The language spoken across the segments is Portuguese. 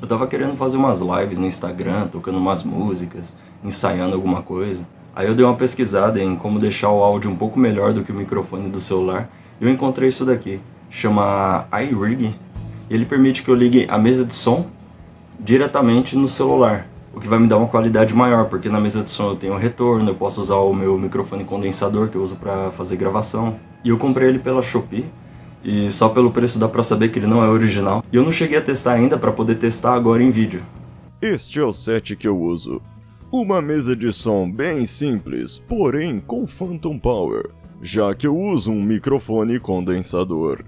Eu tava querendo fazer umas lives no Instagram, tocando umas músicas, ensaiando alguma coisa. Aí eu dei uma pesquisada em como deixar o áudio um pouco melhor do que o microfone do celular. E eu encontrei isso daqui, chama iRig. Ele permite que eu ligue a mesa de som diretamente no celular, o que vai me dar uma qualidade maior, porque na mesa de som eu tenho retorno, eu posso usar o meu microfone condensador que eu uso para fazer gravação. E eu comprei ele pela Shopee, e só pelo preço dá pra saber que ele não é original. E eu não cheguei a testar ainda pra poder testar agora em vídeo. Este é o set que eu uso. Uma mesa de som bem simples, porém com Phantom Power, já que eu uso um microfone condensador.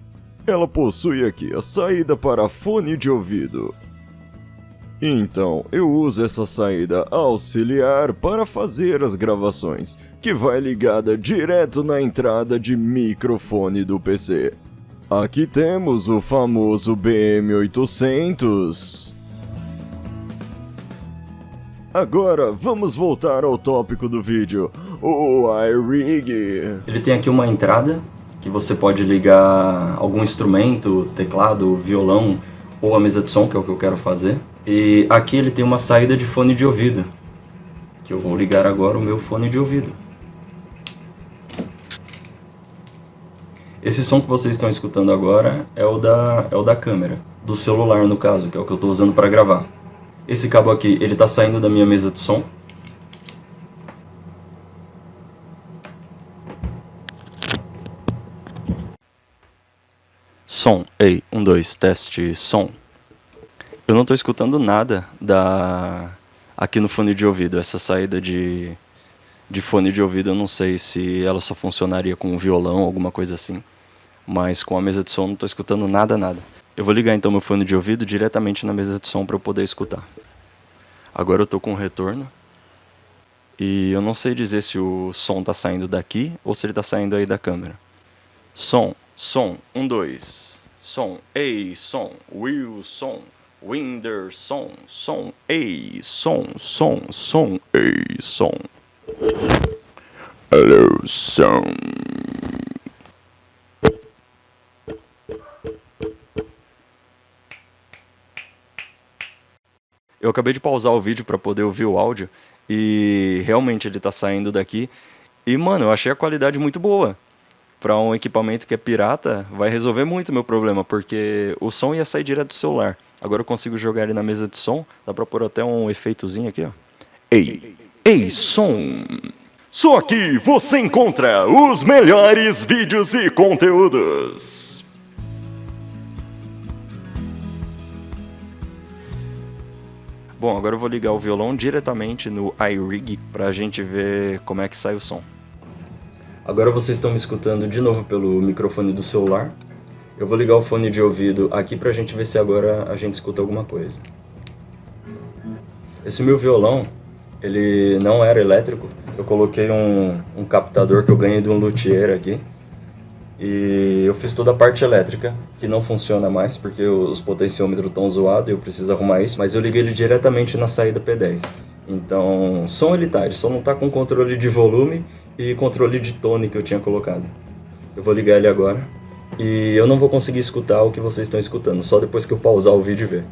Ela possui aqui a saída para fone de ouvido. Então, eu uso essa saída auxiliar para fazer as gravações, que vai ligada direto na entrada de microfone do PC. Aqui temos o famoso BM800. Agora, vamos voltar ao tópico do vídeo, o iRig. Ele tem aqui uma entrada, que você pode ligar algum instrumento, teclado, violão, ou a mesa de som, que é o que eu quero fazer. E aqui ele tem uma saída de fone de ouvido, que eu vou ligar agora o meu fone de ouvido. Esse som que vocês estão escutando agora é o da, é o da câmera, do celular no caso, que é o que eu estou usando para gravar. Esse cabo aqui, ele está saindo da minha mesa de som. Som, ei, um, dois, teste, som. Eu não estou escutando nada da aqui no fone de ouvido, essa saída de, de fone de ouvido, eu não sei se ela só funcionaria com um violão, alguma coisa assim mas com a mesa de som não estou escutando nada, nada. Eu vou ligar então meu fone de ouvido diretamente na mesa de som para eu poder escutar. Agora eu estou com retorno. E eu não sei dizer se o som está saindo daqui ou se ele está saindo aí da câmera. Som, som, um, dois. Som, ei, som, will, som, winder, som, som, ei, som, som, som, ei, som. Hello, som. Eu acabei de pausar o vídeo para poder ouvir o áudio e realmente ele tá saindo daqui. E, mano, eu achei a qualidade muito boa. Para um equipamento que é pirata, vai resolver muito meu problema, porque o som ia sair direto do celular. Agora eu consigo jogar ele na mesa de som, dá pra pôr até um efeitozinho aqui, ó. Ei, ei, som! Só aqui você encontra os melhores vídeos e conteúdos. Bom, agora eu vou ligar o violão diretamente no iRig para a gente ver como é que sai o som. Agora vocês estão me escutando de novo pelo microfone do celular. Eu vou ligar o fone de ouvido aqui para a gente ver se agora a gente escuta alguma coisa. Esse meu violão, ele não era elétrico. Eu coloquei um, um captador que eu ganhei de um luthier aqui. E eu fiz toda a parte elétrica, que não funciona mais, porque os potenciômetros estão zoados e eu preciso arrumar isso. Mas eu liguei ele diretamente na saída P10. Então, som ele tá, ele só não tá com controle de volume e controle de tone que eu tinha colocado. Eu vou ligar ele agora. E eu não vou conseguir escutar o que vocês estão escutando, só depois que eu pausar o vídeo e ver.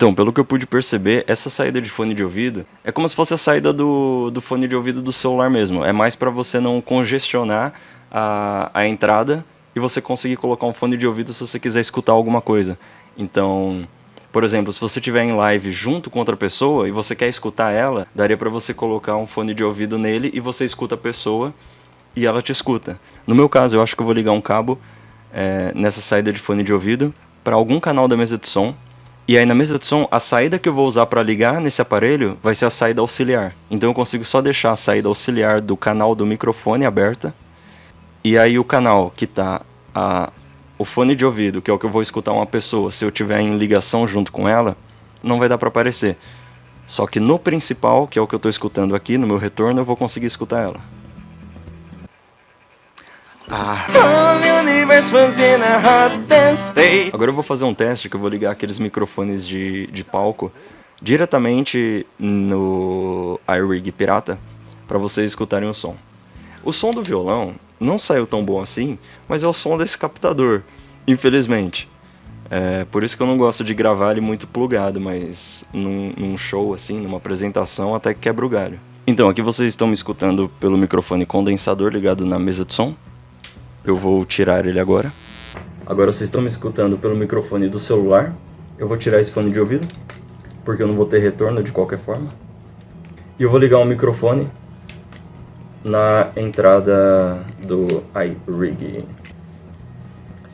Então, pelo que eu pude perceber, essa saída de fone de ouvido é como se fosse a saída do, do fone de ouvido do celular mesmo. É mais para você não congestionar a, a entrada e você conseguir colocar um fone de ouvido se você quiser escutar alguma coisa. Então, por exemplo, se você estiver em live junto com outra pessoa e você quer escutar ela, daria para você colocar um fone de ouvido nele e você escuta a pessoa e ela te escuta. No meu caso, eu acho que eu vou ligar um cabo é, nessa saída de fone de ouvido para algum canal da mesa de som e aí na mesa de som, a saída que eu vou usar para ligar nesse aparelho vai ser a saída auxiliar. Então eu consigo só deixar a saída auxiliar do canal do microfone aberta. E aí o canal que a, o fone de ouvido, que é o que eu vou escutar uma pessoa, se eu tiver em ligação junto com ela, não vai dar para aparecer. Só que no principal, que é o que eu estou escutando aqui, no meu retorno, eu vou conseguir escutar ela. Ah. Agora eu vou fazer um teste que eu vou ligar aqueles microfones de, de palco diretamente no iRig Pirata para vocês escutarem o som. O som do violão não saiu tão bom assim, mas é o som desse captador, infelizmente. É, por isso que eu não gosto de gravar ele muito plugado, mas num, num show assim, numa apresentação, até que quebra o galho. Então, aqui vocês estão me escutando pelo microfone condensador ligado na mesa de som. Eu vou tirar ele agora. Agora vocês estão me escutando pelo microfone do celular. Eu vou tirar esse fone de ouvido, porque eu não vou ter retorno de qualquer forma. E eu vou ligar o microfone na entrada do iRig.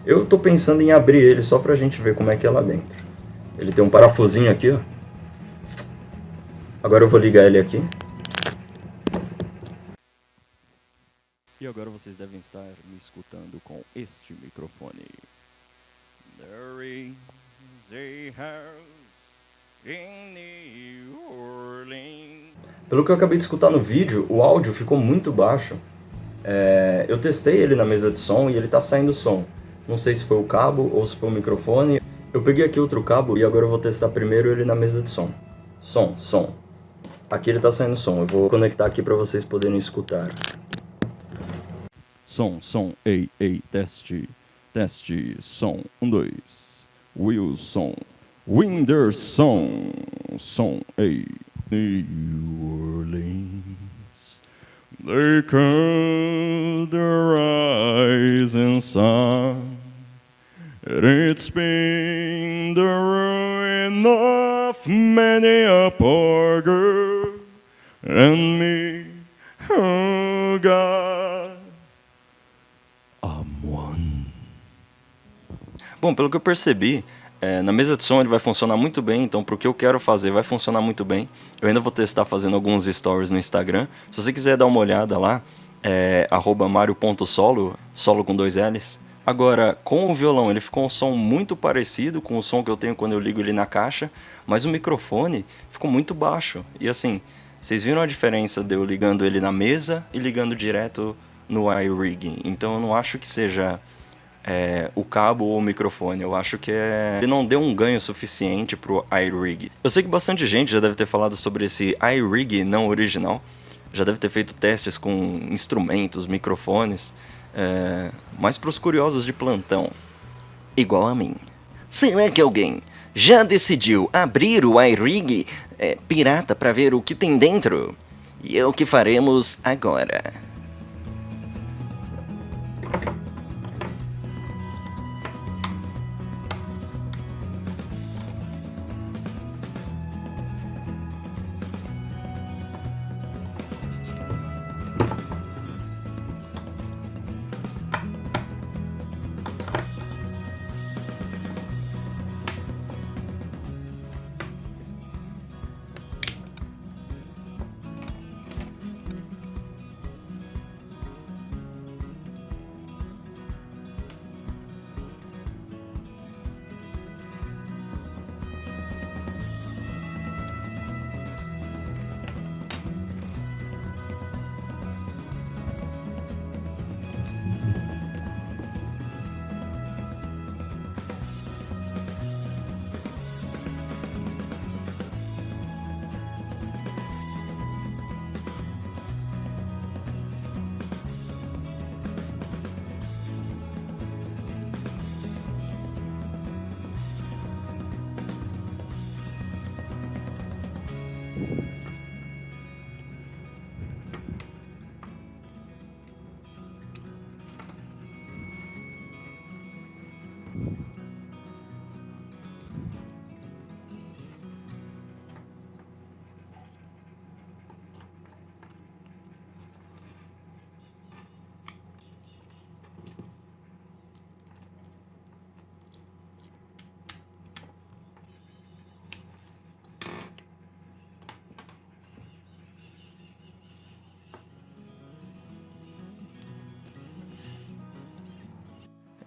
Eu estou pensando em abrir ele só pra gente ver como é que é lá dentro. Ele tem um parafusinho aqui, ó. Agora eu vou ligar ele aqui. E agora vocês devem estar me escutando com este microfone. There is a house in New Orleans. Pelo que eu acabei de escutar no vídeo, o áudio ficou muito baixo. É, eu testei ele na mesa de som e ele está saindo som. Não sei se foi o cabo ou se foi o microfone. Eu peguei aqui outro cabo e agora eu vou testar primeiro ele na mesa de som. Som, som. Aqui ele está saindo som. Eu vou conectar aqui para vocês poderem escutar. Som, som, ei, ei, teste, teste, som, um, dois. Wilson, Winderson, som, ei, New Orleans. They call the rising sun, and it's been the ruin of many a poor girl and me, oh God. Bom, pelo que eu percebi, é, na mesa de som ele vai funcionar muito bem, então para o que eu quero fazer vai funcionar muito bem. Eu ainda vou testar fazendo alguns stories no Instagram. Se você quiser dar uma olhada lá, é mario.solo, solo com dois L's. Agora, com o violão ele ficou um som muito parecido com o som que eu tenho quando eu ligo ele na caixa, mas o microfone ficou muito baixo. E assim, vocês viram a diferença de eu ligando ele na mesa e ligando direto no iRig. Então eu não acho que seja é, o cabo ou o microfone. Eu acho que é... ele não deu um ganho suficiente pro iRig. Eu sei que bastante gente já deve ter falado sobre esse iRig não original. Já deve ter feito testes com instrumentos, microfones. É... Mas para os curiosos de plantão, igual a mim. Será que alguém já decidiu abrir o iRig é, pirata para ver o que tem dentro? E é o que faremos agora.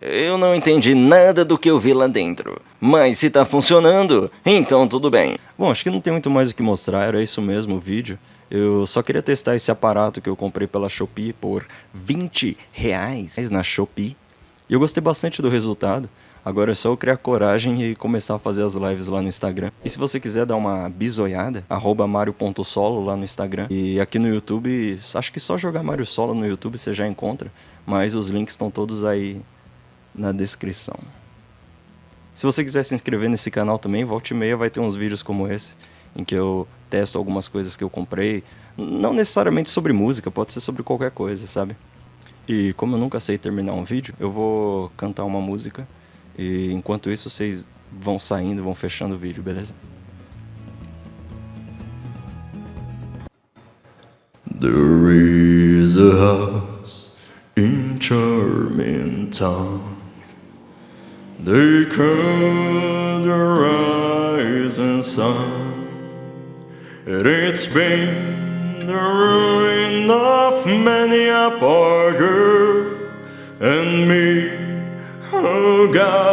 Eu não entendi nada do que eu vi lá dentro. Mas se tá funcionando, então tudo bem. Bom, acho que não tem muito mais o que mostrar, era isso mesmo o vídeo. Eu só queria testar esse aparato que eu comprei pela Shopee por 20 reais na Shopee. E eu gostei bastante do resultado. Agora é só eu criar coragem e começar a fazer as lives lá no Instagram. E se você quiser dar uma bisoiada, arroba mario.solo lá no Instagram. E aqui no YouTube, acho que só jogar Mario Solo no YouTube você já encontra. Mas os links estão todos aí na descrição. Se você quiser se inscrever nesse canal também, volte e meia vai ter uns vídeos como esse, em que eu testo algumas coisas que eu comprei. Não necessariamente sobre música, pode ser sobre qualquer coisa, sabe? E como eu nunca sei terminar um vídeo, eu vou cantar uma música e enquanto isso vocês vão saindo, vão fechando o vídeo, beleza? There is a house in charming town They call the rising sun. And it's been the ruin of many a girl And me, oh God,